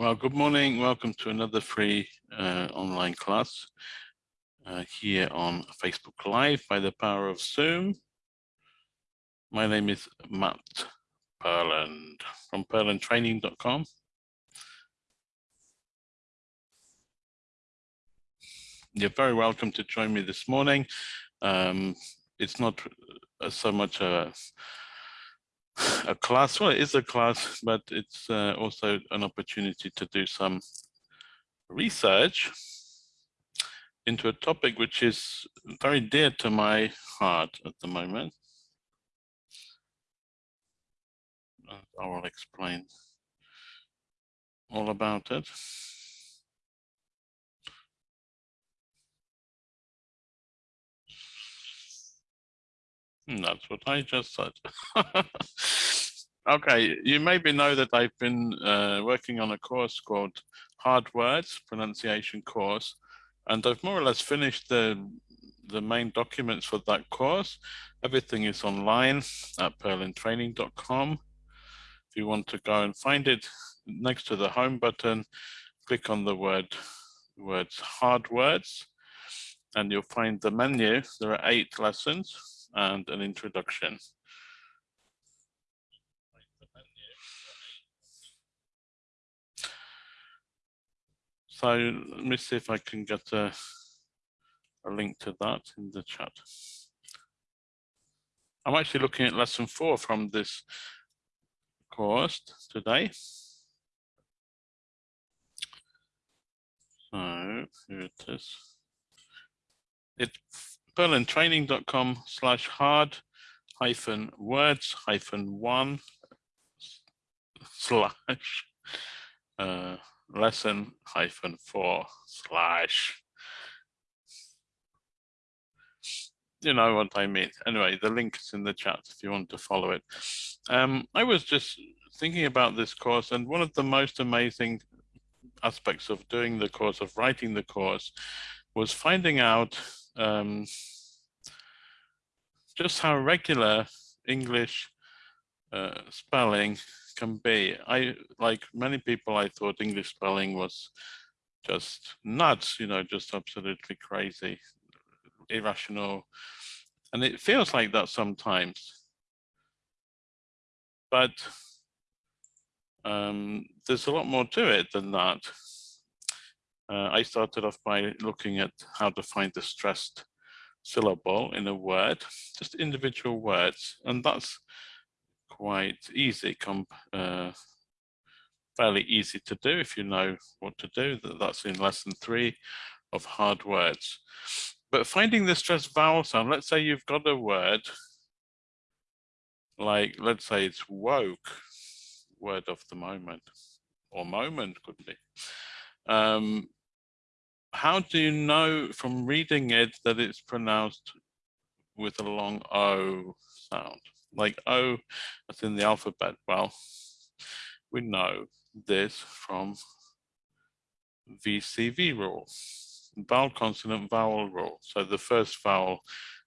Well, good morning. Welcome to another free uh, online class uh, here on Facebook Live by the power of Zoom. My name is Matt Purland from purlandtraining.com. You're very welcome to join me this morning. Um, it's not uh, so much a a class. Well, it is a class, but it's uh, also an opportunity to do some research into a topic which is very dear to my heart at the moment. I will explain all about it. That's what I just said. okay, you maybe know that I've been uh, working on a course called Hard Words Pronunciation Course, and I've more or less finished the the main documents for that course. Everything is online at purlandtraining.com. If you want to go and find it next to the home button, click on the word words hard words and you'll find the menu. There are eight lessons and an introduction. So let me see if I can get a, a link to that in the chat. I'm actually looking at lesson four from this course today. So here it is. It's purlandtraining.com slash hard hyphen words hyphen one slash uh, lesson hyphen four slash you know what I mean. Anyway, the link is in the chat if you want to follow it. Um, I was just thinking about this course and one of the most amazing aspects of doing the course, of writing the course, was finding out um, just how regular English uh, spelling can be. I, like many people, I thought English spelling was just nuts, you know, just absolutely crazy, irrational. And it feels like that sometimes. But um, there's a lot more to it than that. Uh, I started off by looking at how to find the stressed syllable in a word, just individual words, and that's quite easy, uh, fairly easy to do if you know what to do. That's in lesson three of hard words. But finding the stressed vowel sound, let's say you've got a word, like let's say it's woke, word of the moment, or moment could be. Um, how do you know from reading it that it's pronounced with a long O sound? Like O, that's in the alphabet. Well, we know this from VCV rule, vowel consonant vowel rule. So the first vowel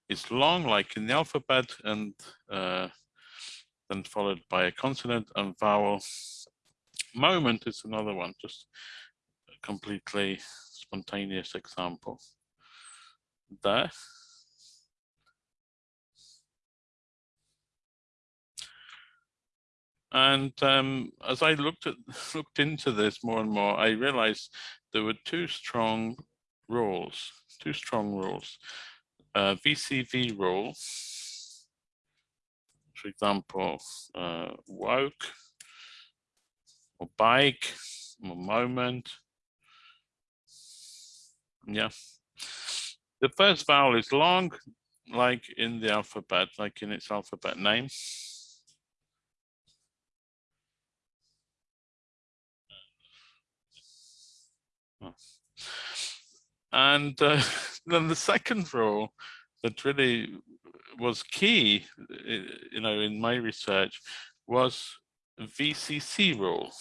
is long, like in the alphabet, and uh, then followed by a consonant and vowel. Moment is another one, just completely spontaneous example there. And um, as I looked at looked into this more and more, I realized there were two strong rules, two strong rules. Uh, VCV rule, for example, uh, woke or bike or moment, yeah. The first vowel is long, like in the alphabet, like in its alphabet name. And uh, then the second rule that really was key, you know, in my research was VCC rule.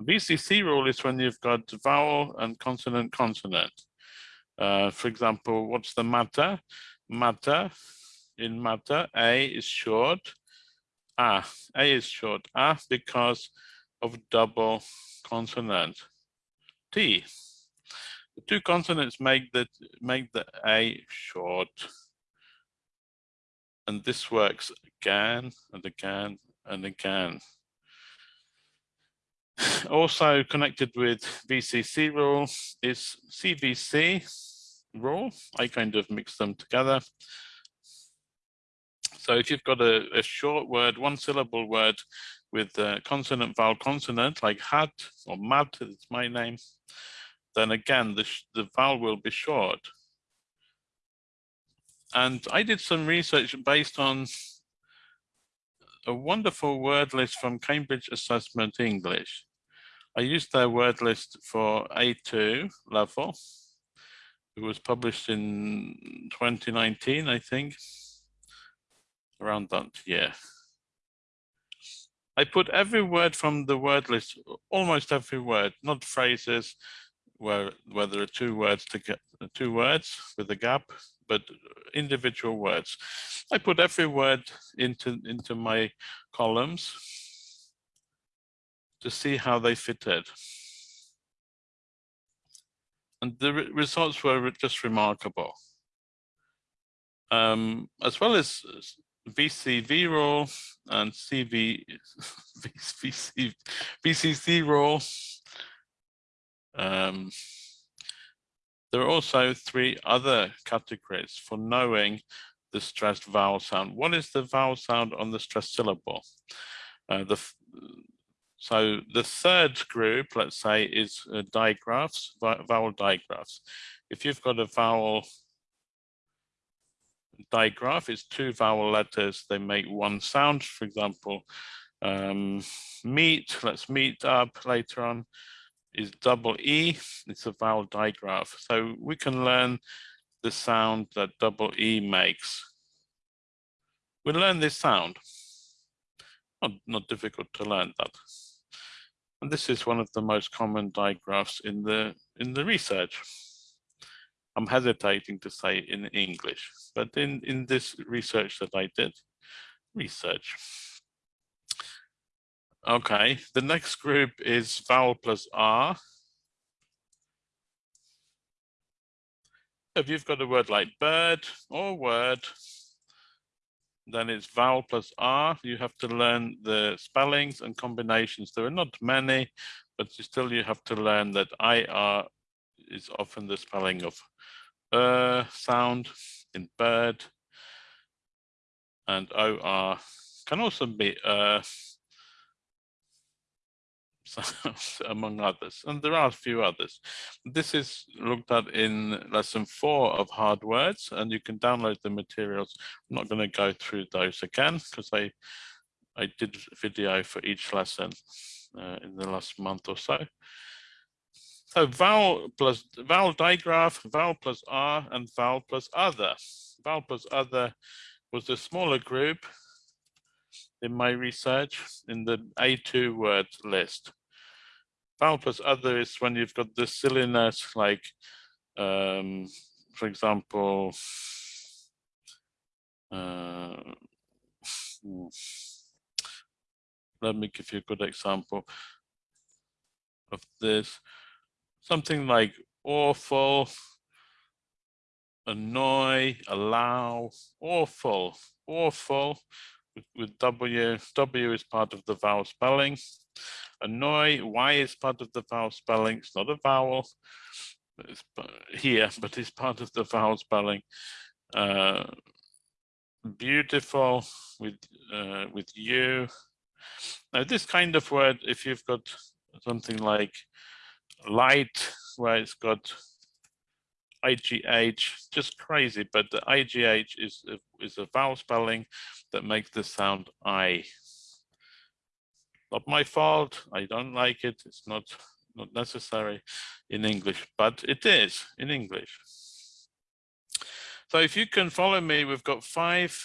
VCC rule is when you've got vowel and consonant consonant. Uh, for example, what's the matter? Matter, in matter, A is short, A. A is short A because of double consonant. T. The two consonants make the make the A short. And this works again and again and again. Also connected with VCC rule is CVC rule. I kind of mix them together. So if you've got a, a short word, one syllable word with a consonant vowel consonant like had or mad, it's my name, then again, the, the vowel will be short. And I did some research based on a wonderful word list from Cambridge Assessment English. I used their word list for A2 level. It was published in 2019, I think around that year. I put every word from the word list, almost every word, not phrases where where there are two words to get two words with a gap, but individual words. I put every word into into my columns to see how they fitted. And the re results were just remarkable. Um, as well as VCV role and CV, VC, VCC role. Um, there are also three other categories for knowing the stressed vowel sound. What is the vowel sound on the stressed syllable? Uh, the, so the third group, let's say, is uh, digraphs, vowel digraphs. If you've got a vowel digraph it's two vowel letters, they make one sound. For example, um, meet, let's meet up later on, is double E, it's a vowel digraph. So we can learn the sound that double E makes. We learn this sound. Not, not difficult to learn that. And this is one of the most common digraphs in the in the research. I'm hesitating to say in English, but in, in this research that I did, research. Okay, the next group is vowel plus R. If you've got a word like bird or word, then it's vowel plus R. You have to learn the spellings and combinations. There are not many, but you still you have to learn that IR is often the spelling of uh sound in bird and OR can also be uh among others and there are a few others this is looked at in lesson four of hard words and you can download the materials i'm not going to go through those again because i i did video for each lesson uh, in the last month or so so vowel plus vowel digraph, vowel plus R, and vowel plus other. Vowel plus other was a smaller group in my research in the A2 word list. Vowel plus other is when you've got the silliness, like, um, for example, uh, let me give you a good example of this something like awful, annoy, allow, awful, awful with, with W. W is part of the vowel spelling. Annoy, Y is part of the vowel spelling. It's not a vowel it's here, but it's part of the vowel spelling. Uh, beautiful with uh, with you. Now this kind of word, if you've got something like light where it's got IGH, just crazy, but the IGH is a, is a vowel spelling that makes the sound I. Not my fault, I don't like it, it's not, not necessary in English, but it is in English. So if you can follow me, we've got five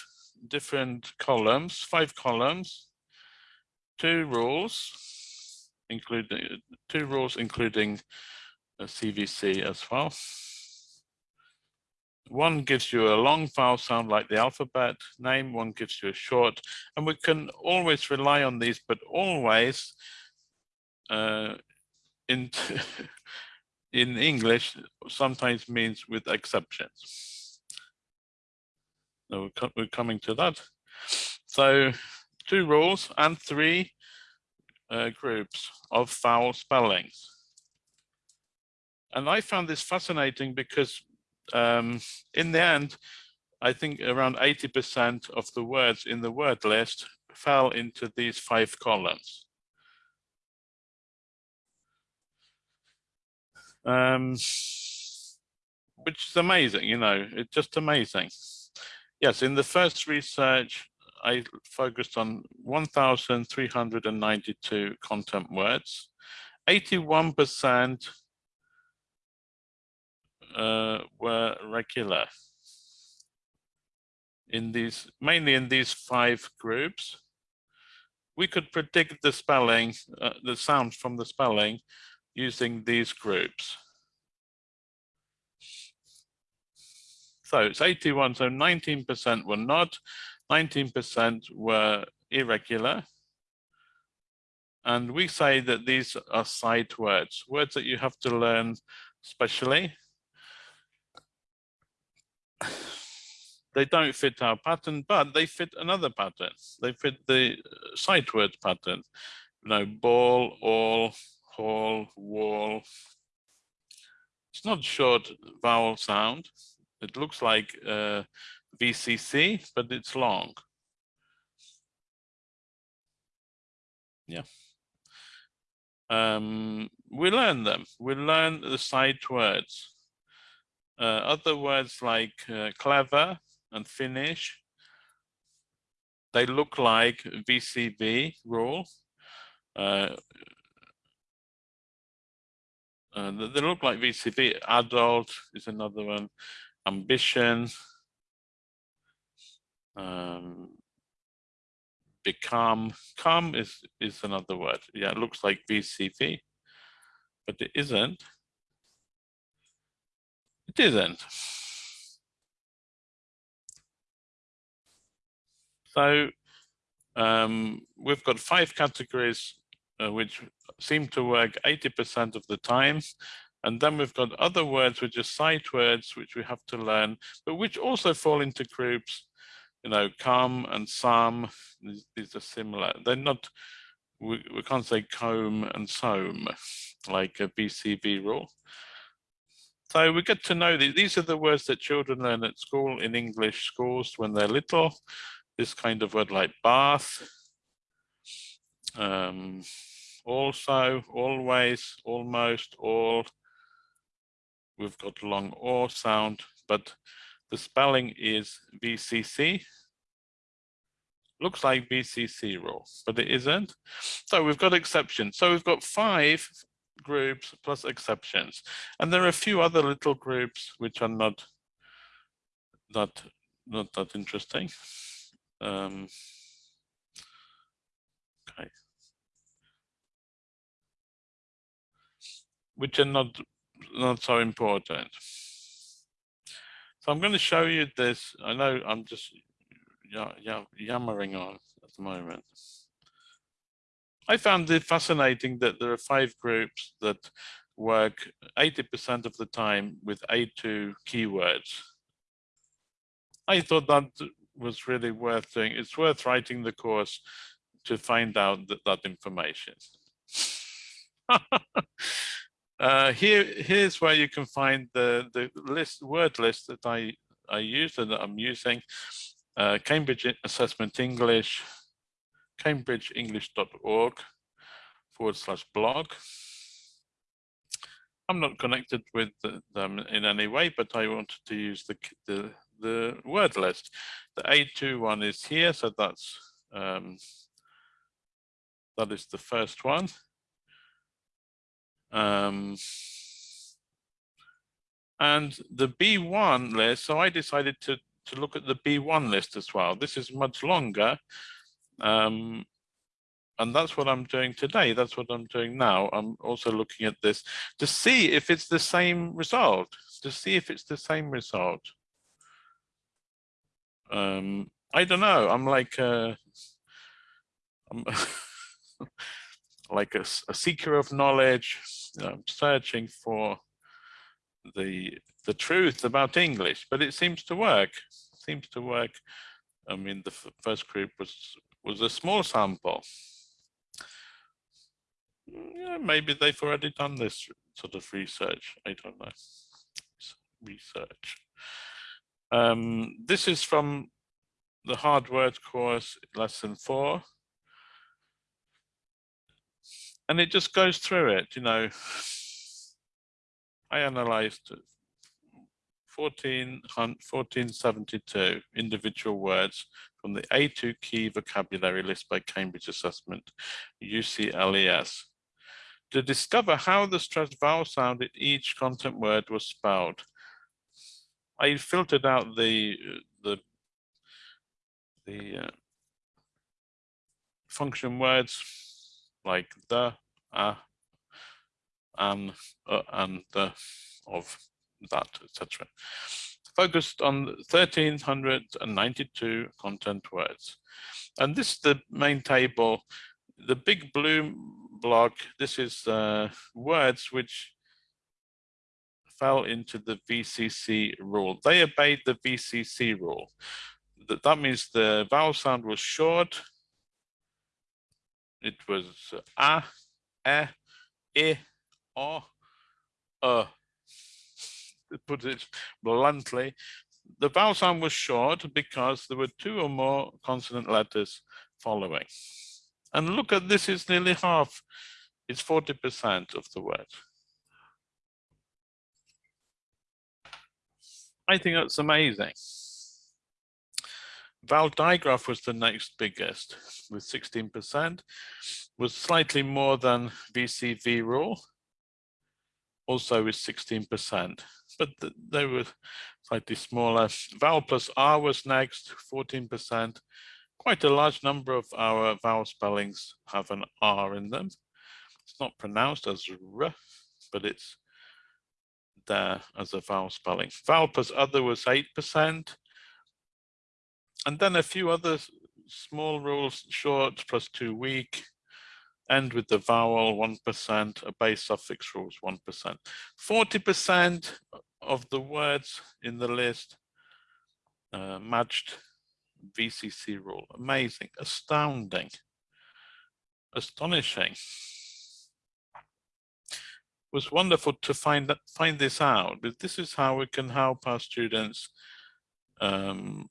different columns, five columns, two rules, including two rules, including a CVC as well. One gives you a long vowel sound like the alphabet name, one gives you a short, and we can always rely on these, but always uh, in, in English sometimes means with exceptions. So we're coming to that. So two rules and three uh, groups of vowel spellings. And I found this fascinating because um, in the end, I think around 80% of the words in the word list fell into these five columns. Um, which is amazing, you know, it's just amazing. Yes, in the first research, I focused on 1,392 content words. 81% uh, were regular in these, mainly in these five groups. We could predict the spelling, uh, the sounds from the spelling using these groups. So it's 81, so 19% were not, 19% were irregular. And we say that these are sight words, words that you have to learn specially. They don't fit our pattern, but they fit another pattern. They fit the sight word pattern. You know, ball, all, hall, wall. It's not short vowel sound. It looks like uh, VCC, but it's long. Yeah. Um, we learn them. We learn the sight words. Uh, other words like uh, clever and finish, they look like VCV rule. Uh, uh, they look like VCV. Adult is another one. Ambition, um, become, come is, is another word. Yeah, it looks like VCV, but it isn't. It isn't. So um, we've got five categories uh, which seem to work 80% of the time. And then we've got other words which are sight words, which we have to learn, but which also fall into groups you know, come and some, these, are similar. They're not, we, we can't say comb and some like a VCV rule. So we get to know these. These are the words that children learn at school in English schools when they're little. This kind of word like bath, um, also, always, almost, all. We've got long or sound, but the spelling is VCC. Looks like VCC rule, but it isn't. So we've got exceptions. So we've got five groups plus exceptions. And there are a few other little groups which are not that not that interesting. Um, okay. Which are not not so important. So I'm going to show you this. I know I'm just yammering on at the moment. I found it fascinating that there are five groups that work 80% of the time with A2 keywords. I thought that was really worth doing. It's worth writing the course to find out that, that information. Uh, here, here's where you can find the, the list word list that I, I use and that I'm using. Uh, Cambridge Assessment English, cambridgeenglish.org forward slash blog. I'm not connected with them in any way, but I wanted to use the, the, the word list. The A2 one is here, so that's um, that is the first one. Um, and the B1 list, so I decided to, to look at the B1 list as well. This is much longer. Um, and that's what I'm doing today. That's what I'm doing now. I'm also looking at this to see if it's the same result, to see if it's the same result. um, I don't know. I'm like a, I'm like a, a, seeker of knowledge. I'm searching for the the truth about English, but it seems to work. It seems to work. I mean, the first group was was a small sample. Yeah, maybe they've already done this sort of research. I don't know. Research. Um, this is from the hard word course, lesson four. And it just goes through it, you know. I analyzed 14, 1472 individual words from the A2 key vocabulary list by Cambridge Assessment, UCLES, to discover how the stressed vowel sound each content word was spelled. I filtered out the the the uh, function words like the, uh, and, uh, and the, of that, etc. Focused on 1392 content words. And this is the main table. The big blue block, this is uh, words which fell into the VCC rule. They obeyed the VCC rule. That, that means the vowel sound was short. It was a, e, e, o, uh. Put it bluntly, the vowel sound was short because there were two or more consonant letters following. And look at this, it's nearly half. It's 40% of the word. I think that's amazing. Vowel digraph was the next biggest with 16%, was slightly more than VCV rule, also with 16%, but they were slightly smaller. Vowel plus R was next, 14%. Quite a large number of our vowel spellings have an R in them. It's not pronounced as R, but it's there as a vowel spelling. Vowel plus other was 8%. And then a few other small rules, short plus two weak, end with the vowel 1%, a base suffix rules 1%. 40% of the words in the list uh, matched VCC rule. Amazing, astounding, astonishing It was wonderful to find that find this out. But this is how we can help our students um,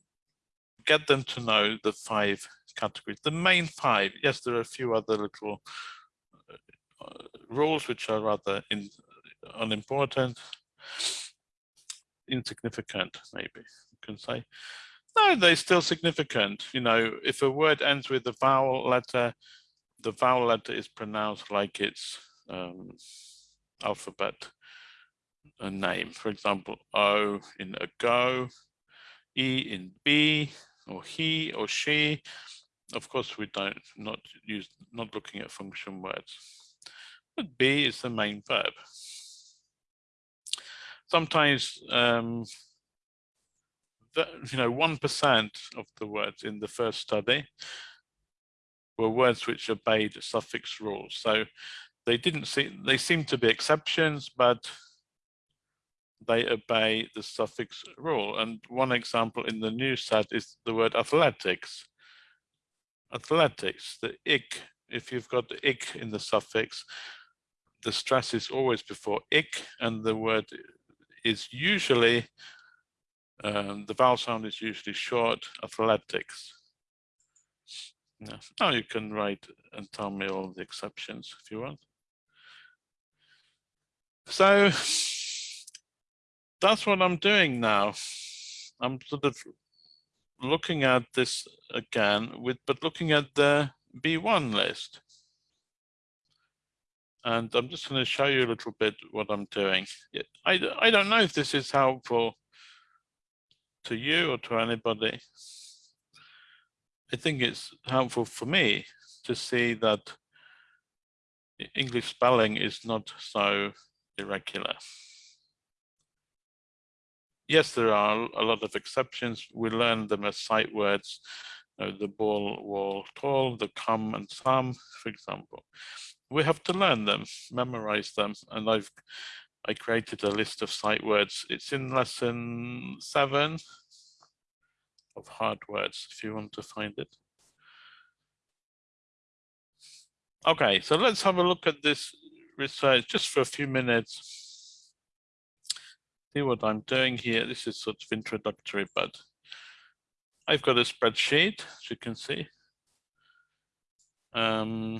get them to know the five categories, the main five. Yes, there are a few other little uh, rules which are rather in, unimportant, insignificant, maybe you can say. No, they're still significant. You know, if a word ends with a vowel letter, the vowel letter is pronounced like it's um, alphabet a name. For example, O in a go, E in B, or he or she. Of course, we don't not use not looking at function words. But B is the main verb. Sometimes um, the, you know, 1% of the words in the first study were words which obeyed suffix rules. So they didn't see, they seem to be exceptions, but they obey the suffix rule. And one example in the new set is the word athletics. Athletics, the ik, if you've got the ik in the suffix, the stress is always before ik, and the word is usually, um, the vowel sound is usually short, athletics. Now you can write and tell me all the exceptions if you want. So that's what I'm doing now. I'm sort of looking at this again with, but looking at the B1 list. And I'm just going to show you a little bit what I'm doing. I, I don't know if this is helpful to you or to anybody. I think it's helpful for me to see that English spelling is not so irregular. yes, there are a lot of exceptions. We learn them as sight words, you know, the ball, wall, tall, the come and some, for example. We have to learn them, memorize them, and I've I created a list of sight words. It's in lesson seven of hard words, if you want to find it. Okay, so let's have a look at this research just for a few minutes. See what I'm doing here. This is sort of introductory, but I've got a spreadsheet, as you can see. Um,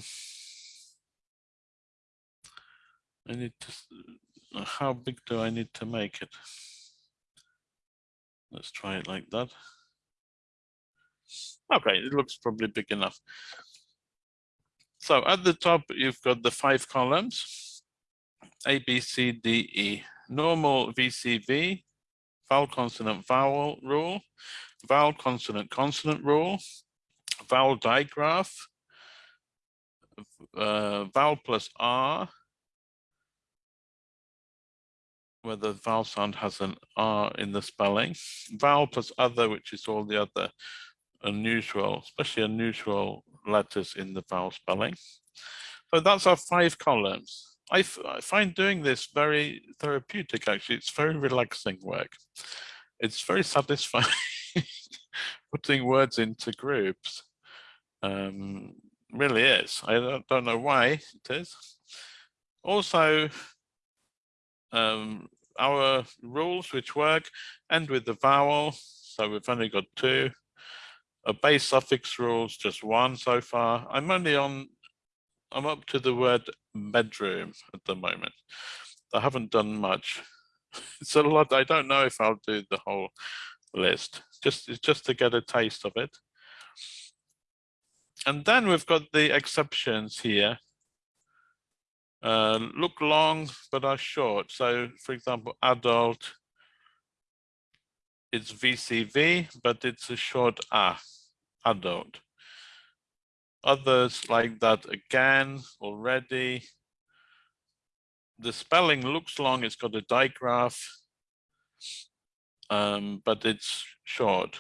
I need to, how big do I need to make it? Let's try it like that. Okay, it looks probably big enough. So at the top, you've got the five columns, A, B, C, D, E. Normal VCV, vowel, consonant, vowel rule, vowel, consonant, consonant rule, vowel digraph, uh, vowel plus R, where the vowel sound has an R in the spelling, vowel plus other, which is all the other unusual, especially unusual letters in the vowel spelling. So that's our five columns. I, find doing this very therapeutic, actually. It's very relaxing work. It's very satisfying putting words into groups. Um, really is. I don't, don't know why it is. Also, um, our rules which work end with the vowel. So we've only got two a base suffix rules, just one so far. I'm only on, I'm up to the word bedroom at the moment. I haven't done much. It's a lot. I don't know if I'll do the whole list. Just just to get a taste of it. And then we've got the exceptions here. Uh, look long but are short. So, for example, adult, it's VCV, but it's a short A, adult. Others like that again already. The spelling looks long, it's got a digraph, um, but it's short.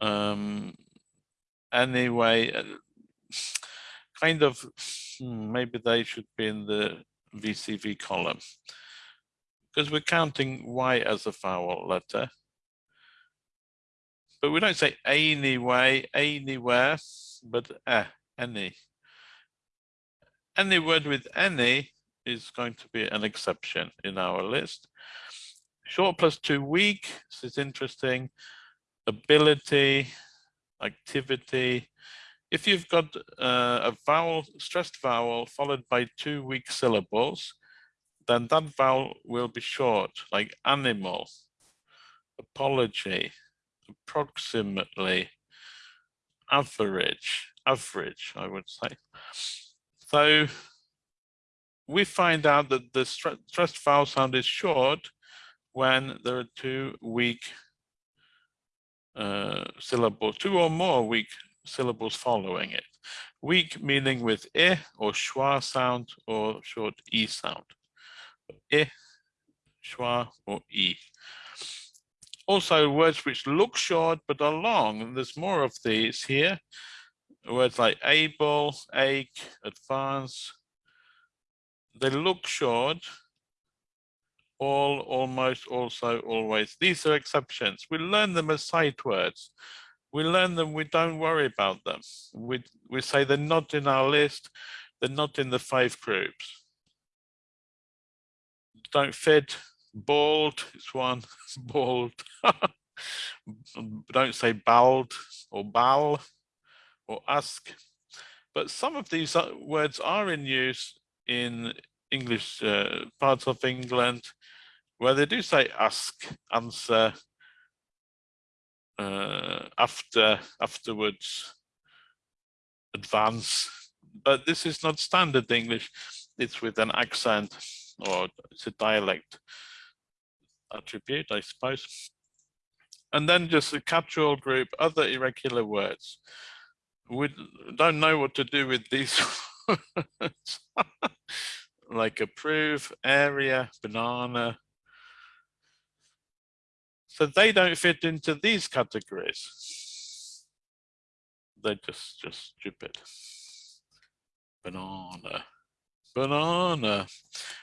Um, anyway, uh, kind of, hmm, maybe they should be in the VCV column because we're counting Y as a vowel letter. But we don't say anyway, anywhere, but eh, any. Any word with any is going to be an exception in our list. Short plus two weak, this is interesting. Ability, activity, if you've got uh, a vowel, stressed vowel followed by two weak syllables, then that vowel will be short, like animal, apology, approximately, average, average, I would say. So we find out that the stressed vowel sound is short when there are two weak uh, syllables, two or more weak syllables following it. Weak meaning with e or schwa sound or short e sound. E, schwa or e. Also words which look short but are long, there's more of these here. Words like able, ache, advance. They look short, all, almost, also, always. These are exceptions. We learn them as sight words we learn them, we don't worry about them. We, we say they're not in our list, they're not in the five groups. Don't fit, bald it's one, bald. don't say bald or bal or ask. But some of these uh, words are in use in English uh, parts of England where they do say ask, answer, uh, after afterwards advance. But this is not standard english. It's with an accent or it's a dialect attribute i suppose. And then just a catch-all group other irregular words. We don't know what to do with these like approve, area, banana. So they don't fit into these categories. They're just, just stupid. Banana, banana.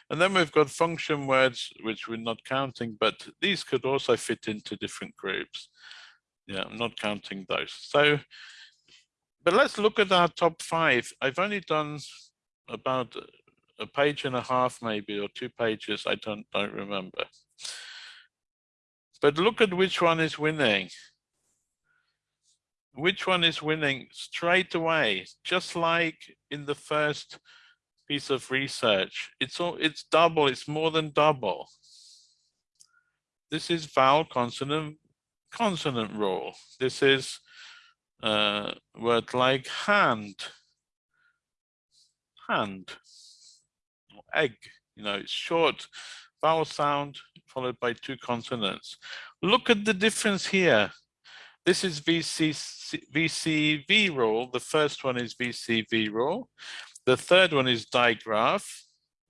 And then we've got function words, which we're not counting, but these could also fit into different groups. Yeah, I'm not counting those. So, but let's look at our top five. I've only done about a page and a half maybe or two pages i don't don't remember. But look at which one is winning. Which one is winning straight away just like in the first piece of research. It's all it's double it's more than double. This is vowel consonant consonant rule. This is uh word like hand. Hand egg. You know, it's short vowel sound followed by two consonants. Look at the difference here. This is VC, VCV rule. The first one is VCV rule. The third one is digraph.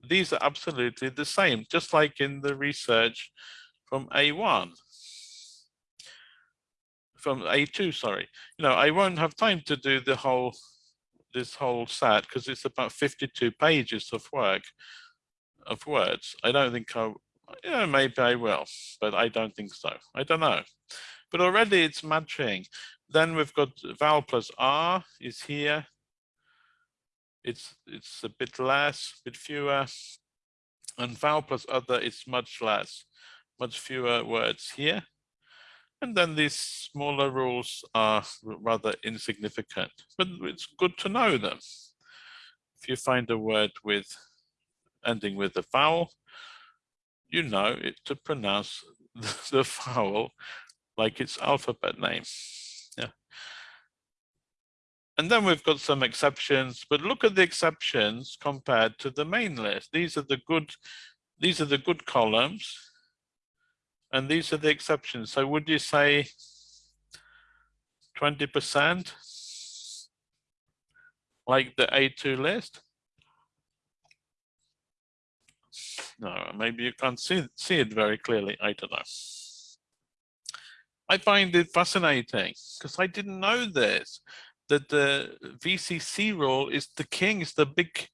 These are absolutely the same, just like in the research from A1 from A2, sorry. You know, I won't have time to do the whole this whole set because it's about 52 pages of work of words. I don't think I, yeah, maybe I will, but I don't think so. I don't know. But already it's matching. Then we've got vowel plus R is here. It's it's a bit less, bit fewer. And vowel plus other is much less, much fewer words here. And then these smaller rules are rather insignificant, but it's good to know them. If you find a word with ending with a vowel, you know it to pronounce the vowel like its alphabet name. Yeah. And then we've got some exceptions, but look at the exceptions compared to the main list. These are the good, these are the good columns and these are the exceptions. So would you say 20% like the A2 list? No, maybe you can't see, see it very clearly. I don't know. I find it fascinating because I didn't know this, that the VCC role is the king, is the big,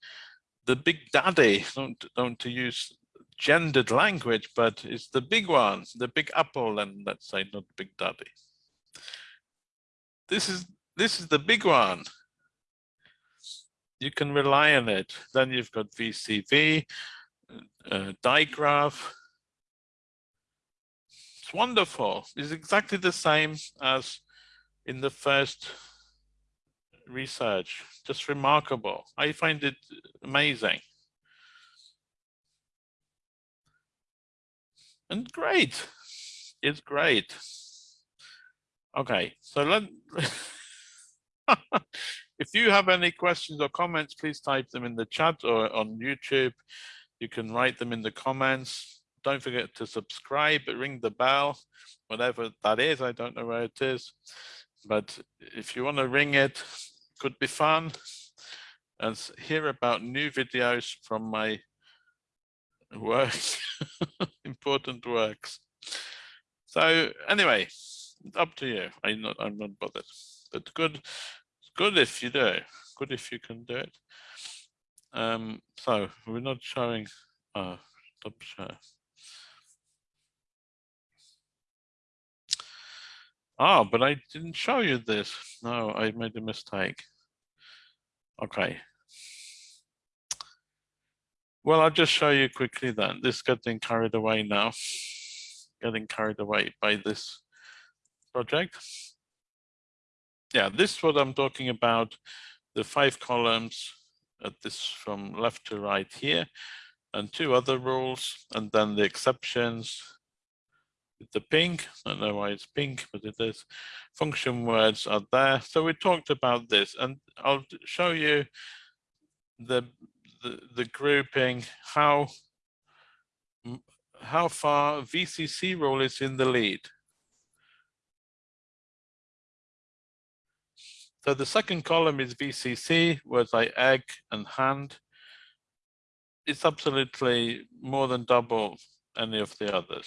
the big daddy, don't, don't to use gendered language, but it's the big one, the big apple, and let's say not big daddy. This is this is the big one. You can rely on it. Then you've got VCV, uh, digraph. It's wonderful. It's exactly the same as in the first research. Just remarkable. I find it amazing. And great. It's great. Okay, so let if you have any questions or comments, please type them in the chat or on YouTube. You can write them in the comments. Don't forget to subscribe, ring the bell, whatever that is. I don't know where it is, but if you want to ring it, could be fun and hear about new videos from my work, important works. So anyway, up to you. I'm not, I'm not bothered. But good, good if you do. Good if you can do it. Um, so we're not showing. Oh, stop share. Oh, but I didn't show you this. No, I made a mistake. Okay, well, I'll just show you quickly then. This getting carried away now, getting carried away by this project. Yeah, this is what I'm talking about. The five columns at this from left to right here and two other rules and then the exceptions with the pink. I don't know why it's pink, but it is. Function words are there. So we talked about this and I'll show you the the, grouping, how, how far VCC role is in the lead. So the second column is VCC, words like egg and hand. it's absolutely more than double any of the others.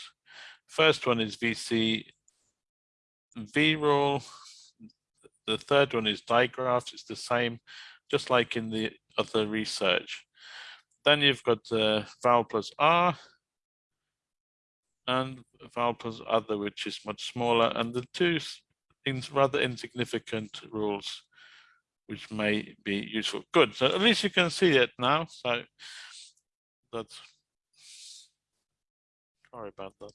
First one is VC V rule. The third one is digraphs. It's the same, just like in the other research. Then you've got uh, vowel plus R and vowel plus other, which is much smaller. And the two rather insignificant rules, which may be useful. Good, so at least you can see it now. So that's, sorry about that.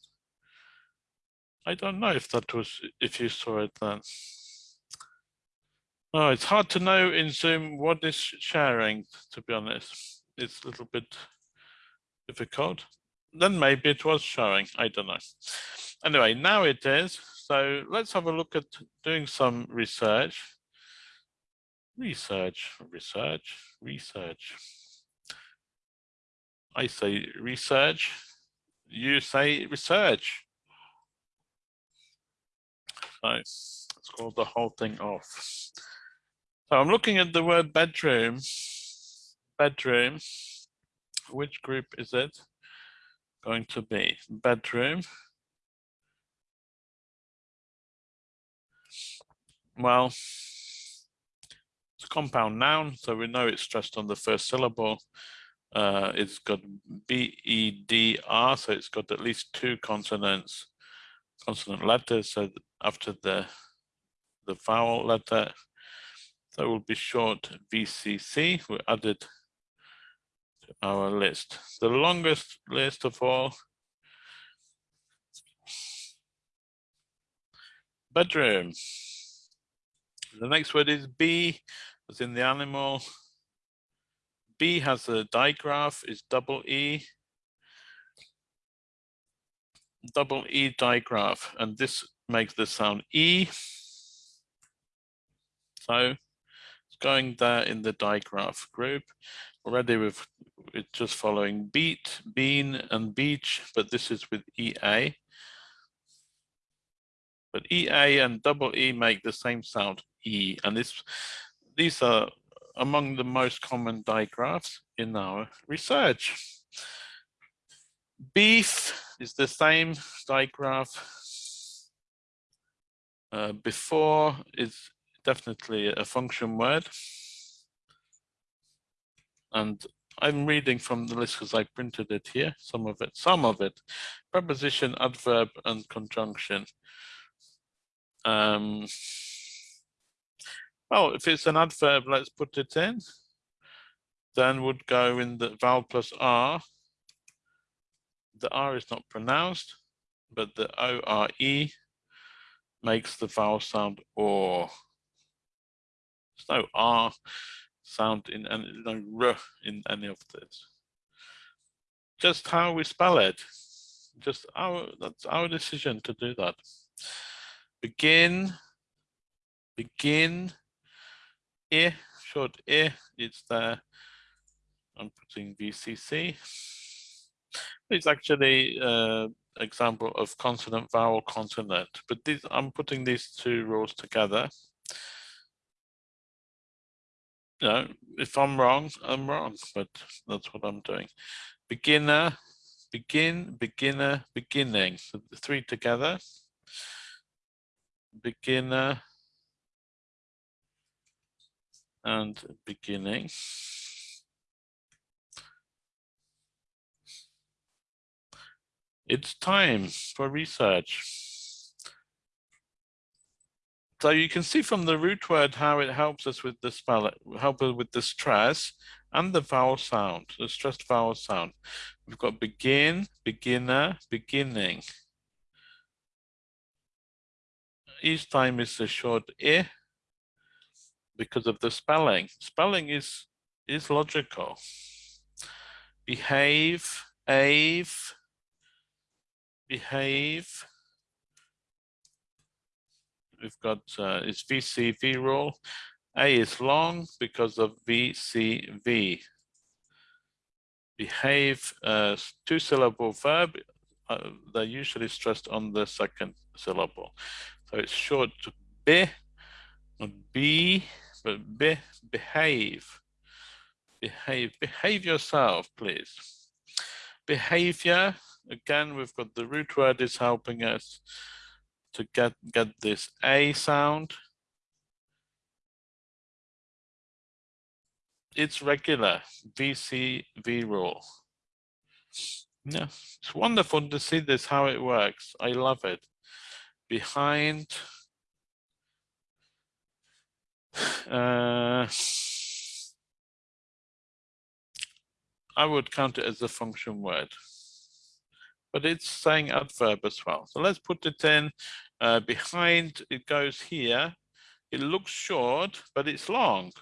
I don't know if that was, if you saw it then. Oh, it's hard to know in Zoom what is sharing, to be honest. It's a little bit difficult. Then maybe it was showing, I don't know. Anyway, now it is. So let's have a look at doing some research. Research, research, research. I say research, you say research. So let's call the whole thing off. So I'm looking at the word bedroom. Bedroom. Which group is it going to be? Bedroom. Well, it's a compound noun, so we know it's stressed on the first syllable. Uh, it's got B-E-D-R, so it's got at least two consonants consonant letters so after the the vowel letter that will be short VCC we added our list. The longest list of all. Bedroom. The next word is B as in the animal. B has a digraph is double E. Double E digraph, and this makes the sound E. So it's going there in the digraph group. Already we've it's just following beat, bean, and beach, but this is with EA. But EA and double E make the same sound E, and this these are among the most common digraphs in our research. Beef is the same digraph. Uh, before is definitely a function word. And I'm reading from the list because I printed it here, some of it, some of it. Preposition, adverb, and conjunction. Um, well, if it's an adverb, let's put it in. Then would go in the vowel plus R the R is not pronounced, but the O-R-E makes the vowel sound or. There's no R sound in any, no R in any of this. Just how we spell it. Just our, that's our decision to do that. Begin, begin, I, short I, it's there. I'm putting VCC. It's actually uh, example of consonant vowel consonant, but these, I'm putting these two rules together. You know, if I'm wrong, I'm wrong, but that's what I'm doing. Beginner, begin, beginner, beginning. So the three together. Beginner and beginning. It's time for research. So you can see from the root word how it helps us with the spell, help us with the stress and the vowel sound, the stressed vowel sound. We've got begin, beginner, beginning. Each time is a short i because of the spelling. Spelling is is logical. Behave, ave, behave. We've got uh, it's VCV rule. A is long because of VCV. Behave, uh, two syllable verb, uh, they're usually stressed on the second syllable. So it's short to be, not be, but be, behave. behave, behave yourself, please. Behavior, again, we've got the root word is helping us to get, get this A sound. It's regular, VCV rule. Yeah, it's wonderful to see this, how it works. I love it. Behind, uh, I would count it as a function word, but it's saying adverb as well. So let's put it in uh, behind, it goes here. It looks short, but it's long.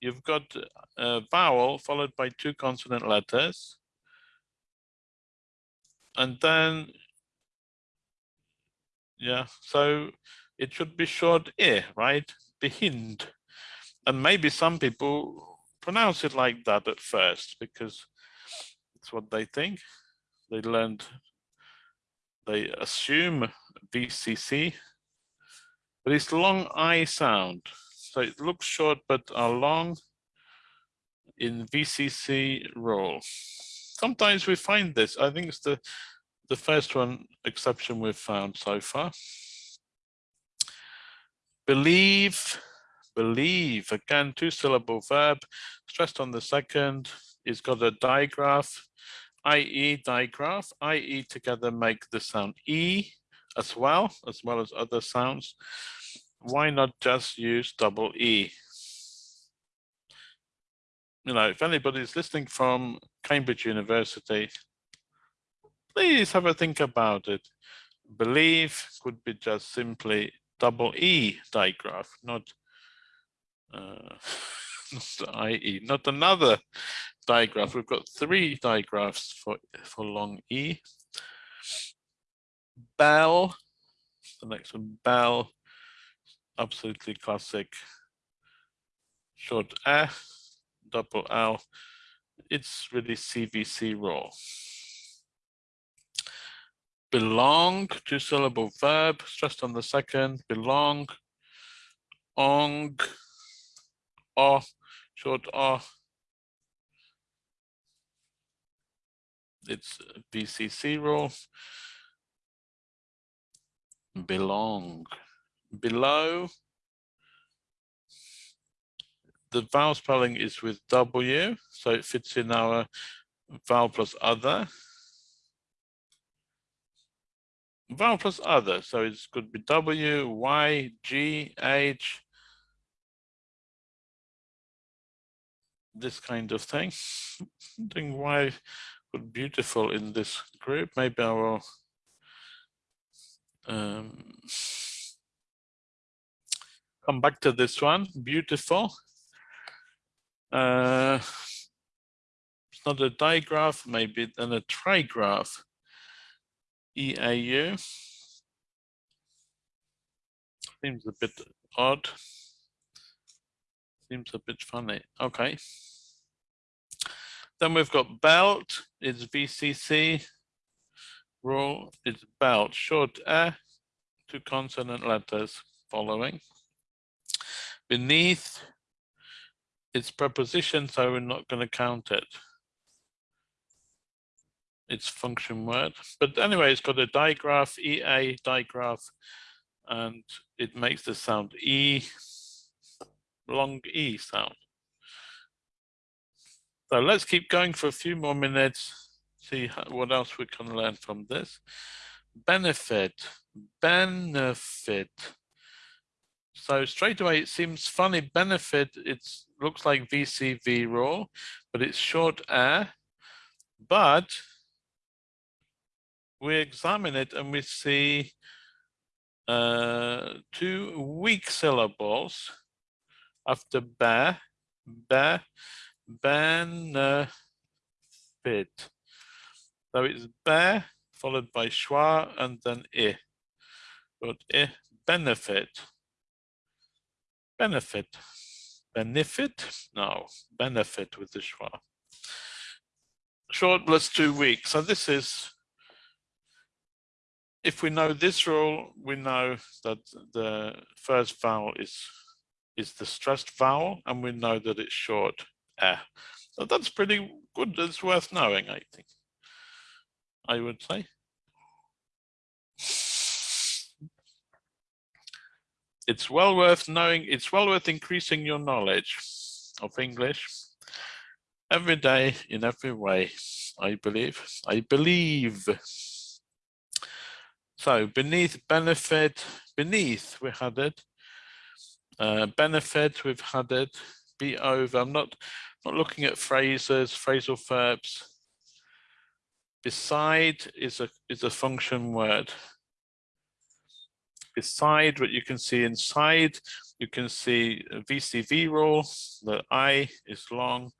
You've got a vowel followed by two consonant letters. And then, yeah, so it should be short e, right? Behind. And maybe some people pronounce it like that at first because it's what they think. They learned, they assume VCC, but it's long I sound. So it looks short, but are long in VCC role. Sometimes we find this. I think it's the, the first one exception we've found so far. Believe believe. Again, two syllable verb, stressed on the second. It's got a digraph, IE digraph. IE together make the sound E as well, as well as other sounds. Why not just use double E? You know, if anybody's listening from Cambridge University, please have a think about it. Believe could be just simply double E digraph, not uh, not IE, not another digraph. We've got three digraphs for, for long E. Bell, the next one, bell, absolutely classic. Short F, double L. It's really CVC rule. Belong, two syllable verb, stressed on the second, belong, ong, O, short O. It's VCC rule. Belong. Below. The vowel spelling is with W, so it fits in our vowel plus other. Vowel plus other, so it could be W, Y, G, H, this kind of thing. Wondering why beautiful in this group. Maybe I will um, come back to this one. Beautiful. Uh, it's not a digraph, maybe then a trigraph. EAU. Seems a bit odd seems a bit funny. Okay. Then we've got belt, it's VCC. Rule is belt, short a, two consonant letters following. Beneath, it's preposition, so we're not going to count it. It's function word. But anyway, it's got a digraph, EA digraph, and it makes the sound E long E sound. So let's keep going for a few more minutes, see what else we can learn from this. Benefit, benefit. So straight away, it seems funny, benefit, it looks like VCV raw, but it's short air. But we examine it and we see uh, two weak syllables after ba, ba, benefit. So it's ba followed by schwa and then i. But i benefit. Benefit. Benefit? No, benefit with the schwa. Short plus two weeks. So this is if we know this rule, we know that the first vowel is is the stressed vowel, and we know that it's short eh. So that's pretty good. It's worth knowing, I think. I would say. It's well worth knowing, it's well worth increasing your knowledge of English every day in every way, I believe. I believe. So beneath benefit, beneath we had it. Uh, benefit, we've had it. Be over. I'm not not looking at phrases, phrasal verbs. Beside is a is a function word. Beside what you can see inside, you can see VCV rule. The I is long,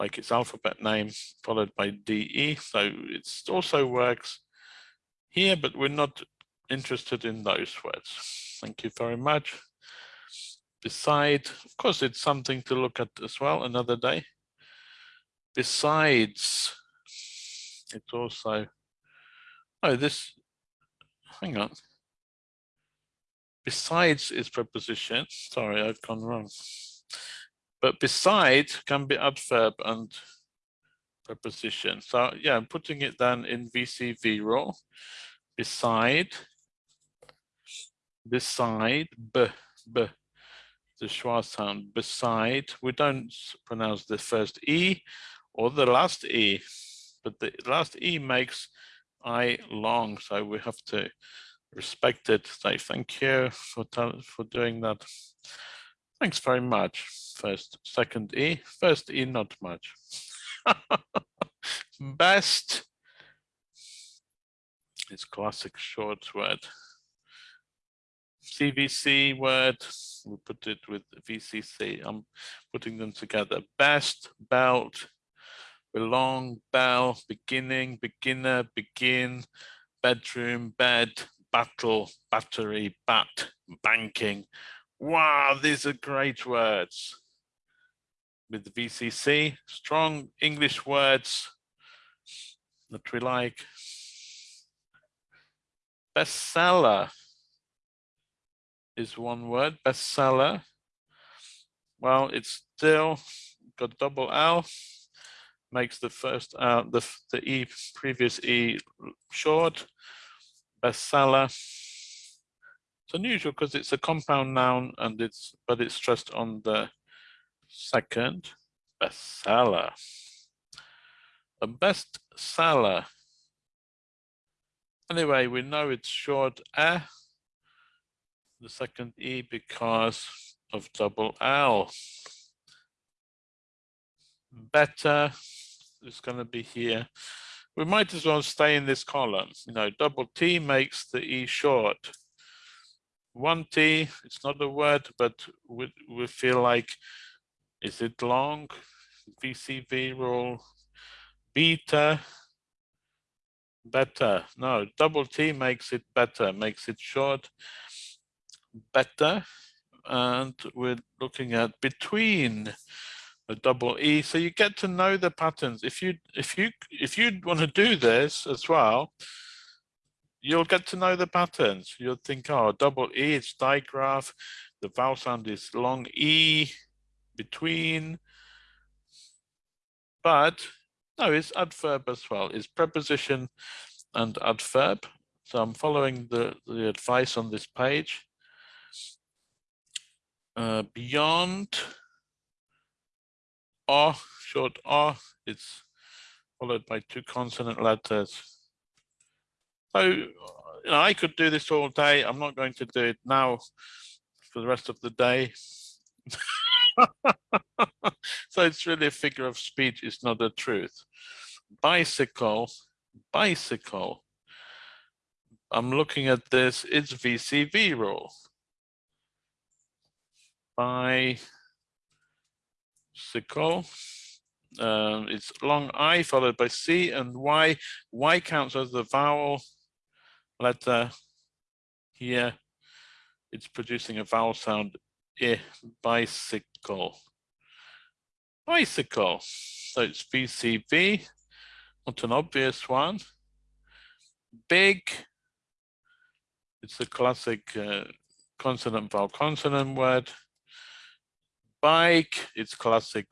like its alphabet name, followed by DE. So it also works here, but we're not interested in those words. Thank you very much. Beside, of course, it's something to look at as well another day. Besides, it's also, oh, this, hang on. Besides is preposition. Sorry, I've gone wrong. But beside can be adverb and preposition. So yeah, I'm putting it then in VCV role. Beside, beside, b, b, the schwa sound. Beside, we don't pronounce the first E or the last E, but the last E makes I long. So we have to respect it. Say thank you for, for doing that. Thanks very much. First, second E, first E, not much. Best. It's classic short word. CVC word, we put it with VCC. I'm putting them together. Best, belt, belong, bell, beginning, beginner, begin, bedroom, bed, battle, battery, bat, banking, Wow, these are great words. With the VCC, strong English words that we like. Bestseller is one word, bestseller. Well, it's still got double L, makes the first, uh, the, the E, previous E short, bestseller it's unusual because it's a compound noun and it's, but it's stressed on the second bestseller. A bestseller. Anyway, we know it's short eh, the second E because of double L. Better is going to be here. We might as well stay in this column. You know, double T makes the E short one T, it's not a word, but we, we feel like, is it long? VCV rule, beta, better. No, double T makes it better, makes it short, better. And we're looking at between a double E. So you get to know the patterns. If you if you if you want to do this as well, you'll get to know the patterns. You'll think, oh, double E, it's digraph. The vowel sound is long E between. But no, it's adverb as well. It's preposition and adverb. So I'm following the, the advice on this page. Uh, beyond O, short O, it's followed by two consonant letters. So you know, I could do this all day. I'm not going to do it now for the rest of the day. so it's really a figure of speech, it's not a truth. Bicycle, bicycle. I'm looking at this, it's VCV rule. Bicycle. Um, it's long I followed by C and Y. Y counts as the vowel letter here, it's producing a vowel sound, eh, bicycle. Bicycle. So it's VCV, not an obvious one. Big, it's a classic uh, consonant vowel consonant word. Bike, it's classic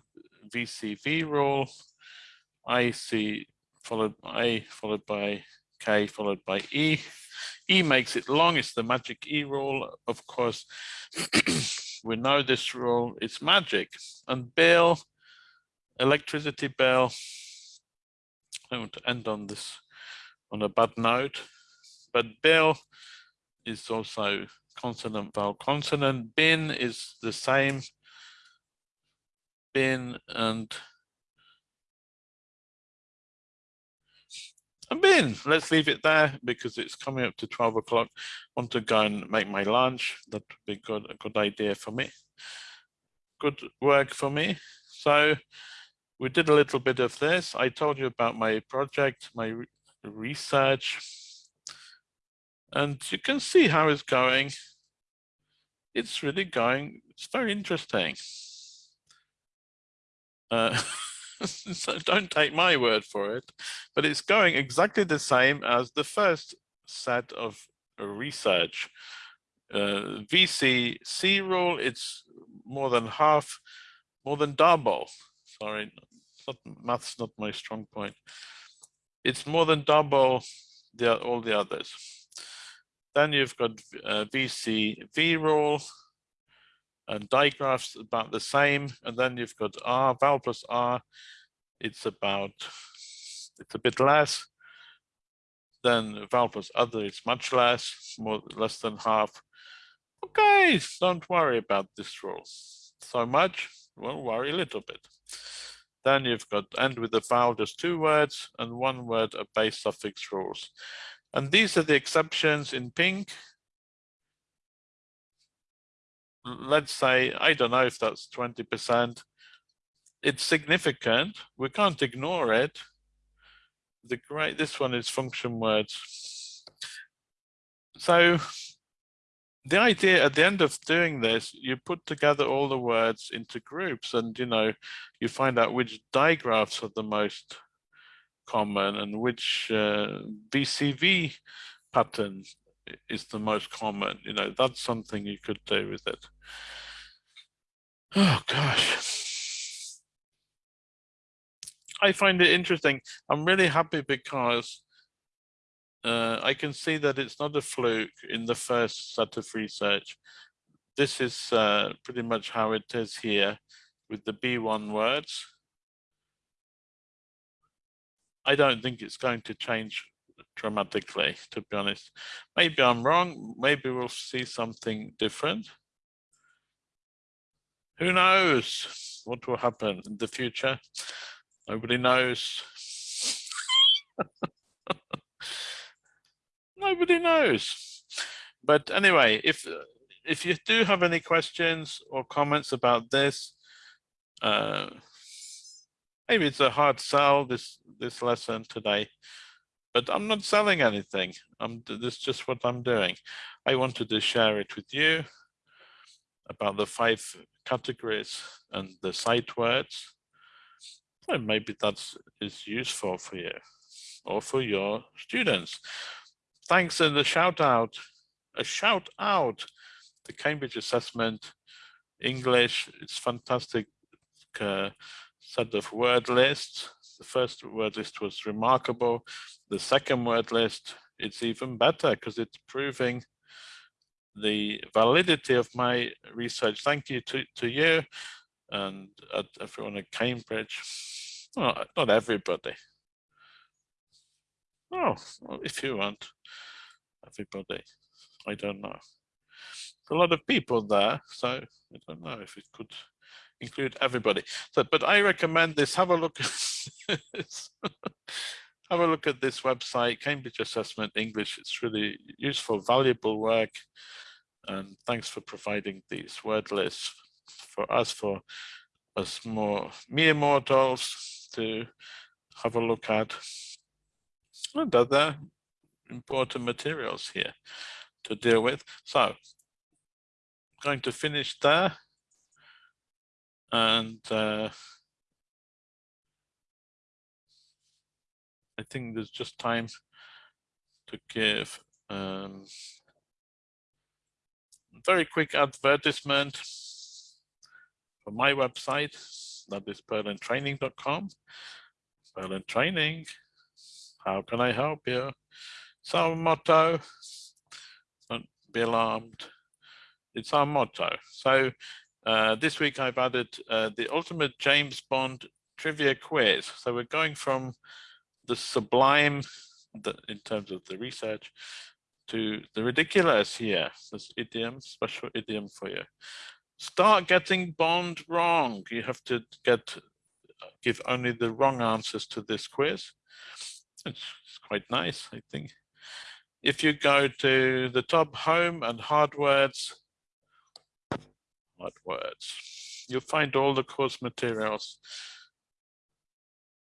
VCV rule. IC followed by A followed by K followed by E. E makes it long, it's the magic E rule. Of course, we know this rule, it's magic. And bill, electricity bill, I want to end on this on a bad note, but bill is also consonant vowel consonant. Bin is the same. Bin and and bin. Let's leave it there because it's coming up to 12 o'clock. Want to go and make my lunch. That would be good, a good idea for me. Good work for me. So we did a little bit of this. I told you about my project, my re research. And you can see how it's going. It's really going, it's very interesting. Uh, so don't take my word for it, but it's going exactly the same as the first set of research. Uh, VC C rule, it's more than half, more than double. Sorry, not, math's not my strong point. It's more than double the, all the others. Then you've got uh, VC V rule, and digraphs about the same. And then you've got R, vowel plus R, it's about, it's a bit less. Then vowel plus other, it's much less, more less than half. Okay, don't worry about this rule so much, we'll worry a little bit. Then you've got end with the vowel, just two words, and one word of base suffix rules. And these are the exceptions in pink let's say, I don't know if that's 20%. It's significant. We can't ignore it. The great, this one is function words. So the idea at the end of doing this, you put together all the words into groups and, you know, you find out which digraphs are the most common and which uh, VCV pattern is the most common. You know, that's something you could do with it. Oh gosh. I find it interesting. I'm really happy because uh, I can see that it's not a fluke in the first set of research. This is uh, pretty much how it is here with the B1 words. I don't think it's going to change dramatically, to be honest. Maybe I'm wrong. Maybe we'll see something different. Who knows what will happen in the future? Nobody knows. Nobody knows. But anyway, if if you do have any questions or comments about this, uh, maybe it's a hard sell this this lesson today but I'm not selling anything. I'm this is just what I'm doing. I wanted to share it with you about the five categories and the sight words. So maybe that is useful for you or for your students. Thanks and a shout out, a shout out to Cambridge Assessment English. It's fantastic uh, set of word lists. The first word list was remarkable. The second word list, it's even better because it's proving the validity of my research. Thank you to, to you and uh, everyone at Cambridge. Well, not everybody. Oh, well, if you want, everybody. I don't know. a lot of people there, so I don't know if it could include everybody. So, but I recommend this. Have a look at. have a look at this website, Cambridge Assessment English. It's really useful, valuable work. And thanks for providing these word lists for us, for us more mere mortals to have a look at. And other important materials here to deal with. So I'm going to finish there and uh, I think there's just time to give um, very quick advertisement for my website, that is purlandtraining.com. Purland Training, how can I help you? It's our motto, don't be alarmed. It's our motto. So uh, this week I've added uh, the ultimate James Bond trivia quiz. So we're going from the sublime the, in terms of the research to the ridiculous here. This idiom, special idiom for you. Start getting Bond wrong. You have to get give only the wrong answers to this quiz. It's, it's quite nice, I think. If you go to the top home and hard words, hard words, you'll find all the course materials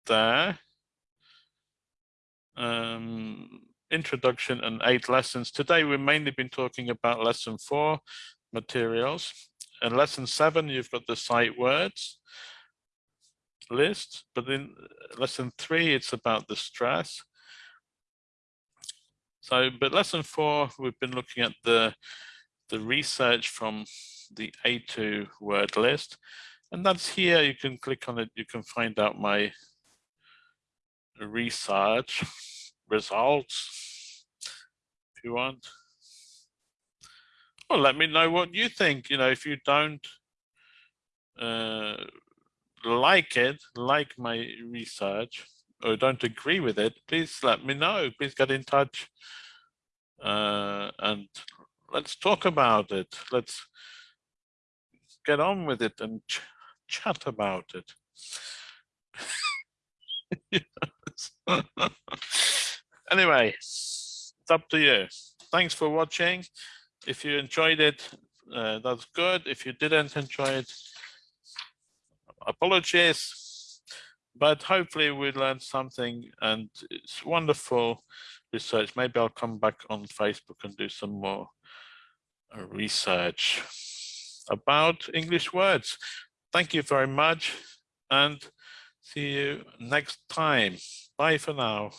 there. Um, introduction and eight lessons. Today we've mainly been talking about lesson four materials. In lesson seven, you've got the sight words list, but in lesson three, it's about the stress. So, but lesson four, we've been looking at the, the research from the A2 word list. And that's here, you can click on it, you can find out my research results if you want. Well, let me know what you think. You know, if you don't uh, like it, like my research, or don't agree with it, please let me know. Please get in touch uh, and let's talk about it. Let's get on with it and ch chat about it. anyway, it's up to you. Thanks for watching. If you enjoyed it, uh, that's good. If you didn't enjoy it, apologies. But hopefully we learned something and it's wonderful research. Maybe I'll come back on Facebook and do some more uh, research about English words. Thank you very much and see you next time. Bye for now.